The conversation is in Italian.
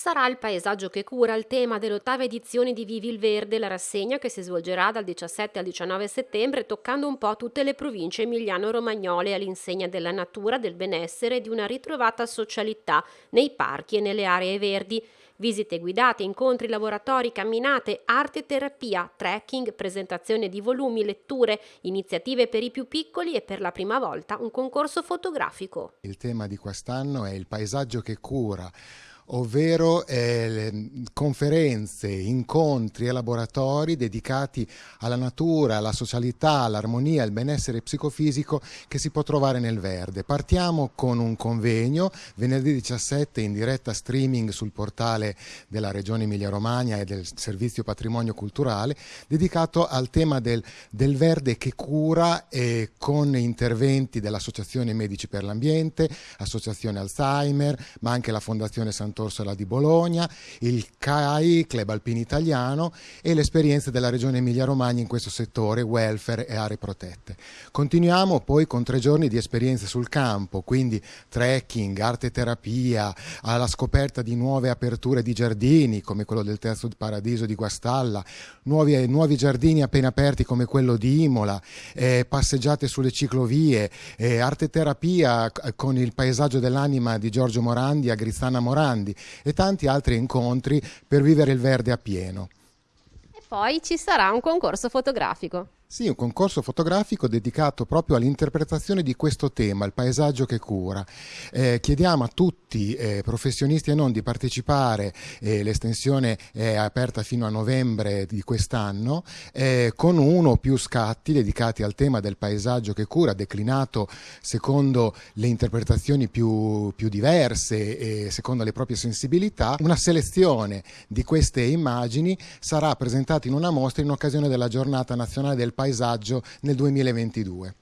Sarà il paesaggio che cura il tema dell'ottava edizione di Vivi il Verde, la rassegna che si svolgerà dal 17 al 19 settembre toccando un po' tutte le province emiliano-romagnole all'insegna della natura, del benessere e di una ritrovata socialità nei parchi e nelle aree verdi. Visite guidate, incontri, laboratori, camminate, arte e terapia, trekking, presentazione di volumi, letture, iniziative per i più piccoli e per la prima volta un concorso fotografico. Il tema di quest'anno è il paesaggio che cura ovvero eh, conferenze, incontri e laboratori dedicati alla natura, alla socialità, all'armonia, al benessere psicofisico che si può trovare nel verde. Partiamo con un convegno venerdì 17 in diretta streaming sul portale della Regione Emilia-Romagna e del Servizio Patrimonio Culturale dedicato al tema del, del verde che cura e con interventi dell'Associazione Medici per l'Ambiente, Associazione Alzheimer, ma anche la Fondazione Santo Orsola di Bologna, il CAI, Club Alpino Italiano e le esperienze della Regione Emilia-Romagna in questo settore, welfare e aree protette. Continuiamo poi con tre giorni di esperienze sul campo, quindi trekking, arte terapia, alla scoperta di nuove aperture di giardini come quello del Terzo Paradiso di Guastalla, nuovi, nuovi giardini appena aperti come quello di Imola, eh, passeggiate sulle ciclovie, eh, arte terapia con il paesaggio dell'anima di Giorgio Morandi a Grizzana Morandi, Grandi e tanti altri incontri per vivere il verde a pieno. E poi ci sarà un concorso fotografico. Sì, un concorso fotografico dedicato proprio all'interpretazione di questo tema, il paesaggio che cura. Eh, chiediamo a tutti, eh, professionisti e non, di partecipare, eh, l'estensione è aperta fino a novembre di quest'anno, eh, con uno o più scatti dedicati al tema del paesaggio che cura, declinato secondo le interpretazioni più, più diverse e secondo le proprie sensibilità. Una selezione di queste immagini sarà presentata in una mostra in occasione della giornata nazionale del paesaggio nel 2022.